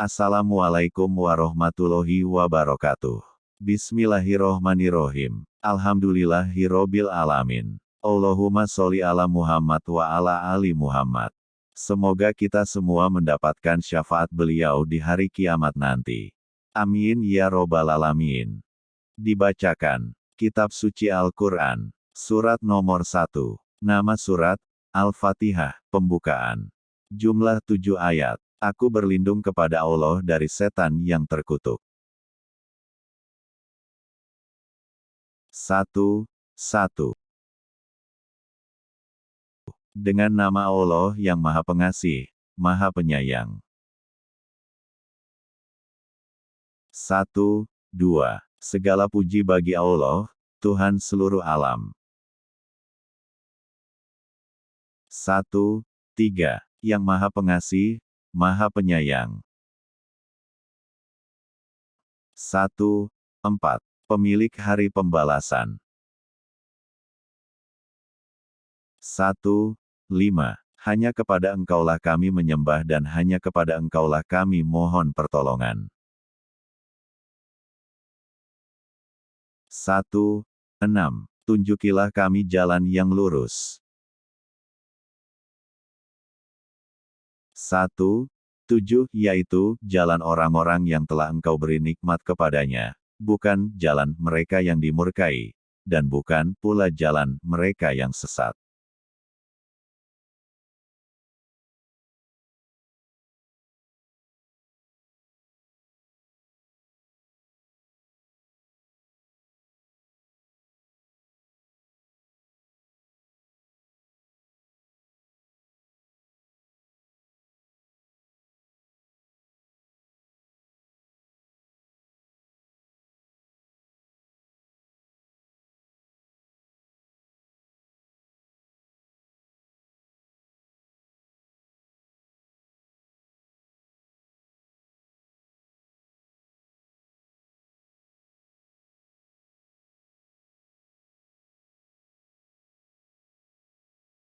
Assalamualaikum warahmatullahi wabarakatuh. Bismillahirrohmanirrohim. Alhamdulillahirrobil alamin. Allahumma sholli ala Muhammad wa ala ali Muhammad. Semoga kita semua mendapatkan syafaat beliau di hari kiamat nanti. Amin ya robbal alamin. Dibacakan. Kitab Suci Al-Quran. Surat nomor 1. Nama surat, Al-Fatihah, Pembukaan. Jumlah 7 ayat. Aku berlindung kepada Allah dari setan yang terkutuk. Satu, satu. Dengan nama Allah yang Maha Pengasih, Maha Penyayang. Satu, dua. Segala puji bagi Allah, Tuhan seluruh alam. Satu, tiga. Yang Maha Pengasih, Maha Penyayang. Satu, empat. Pemilik Hari Pembalasan. Satu, lima. Hanya kepada Engkaulah kami menyembah dan hanya kepada Engkaulah kami mohon pertolongan. 1. 6. Tunjukilah kami jalan yang lurus. 1. 7. Yaitu, jalan orang-orang yang telah engkau beri nikmat kepadanya, bukan jalan mereka yang dimurkai, dan bukan pula jalan mereka yang sesat.